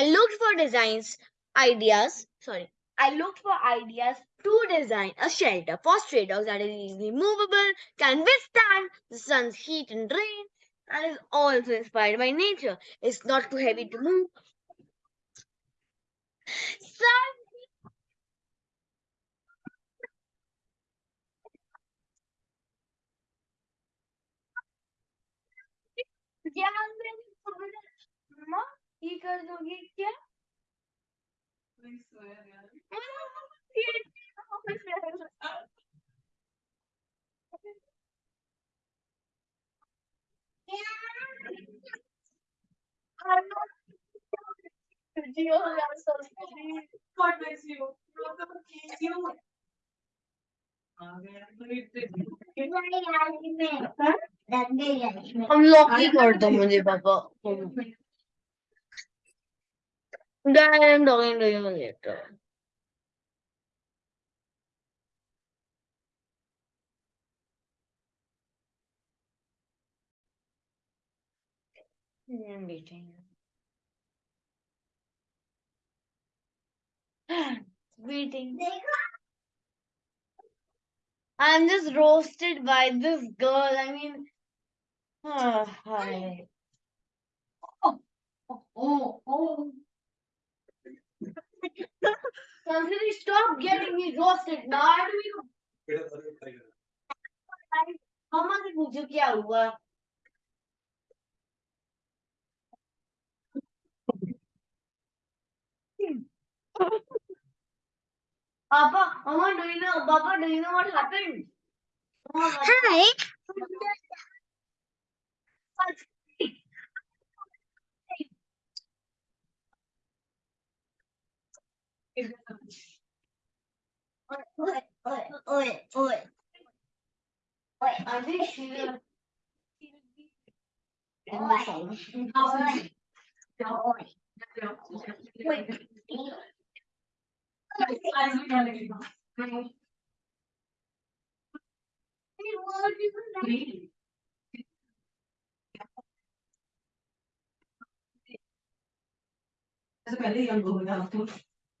I looked for designs, ideas, sorry, I looked for ideas to design a shelter for stray dogs that is easily movable, can withstand the sun's heat and rain, and is also inspired by nature. It's not too heavy to move. Some young कर दोगे क्या God bless you. You. Unlock ही कर दो मुझे पापा Then I'm talking to you later. I'm waiting. Waiting. I'm just roasted by this girl. I mean, ah, hi. Oh, oh. Somebody stop getting me roasted. Now I do you. मम्मा से पूछो क्या हुआ Papa, Mama, do you know? Papa, do you know what happened? Mama, Hi. Oi, oi, oi, oi. Oi, I think she will. oi, oi.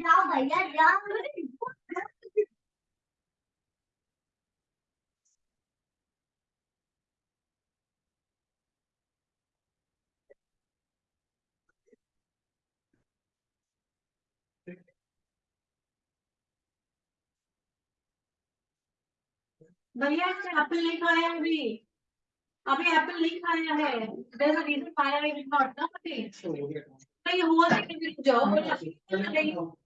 भैया जाओ भैया Apple आया है अभी। अभी एप्पल लिख आया है there a reason why I did not come तो ये हो। जाएगा जाओ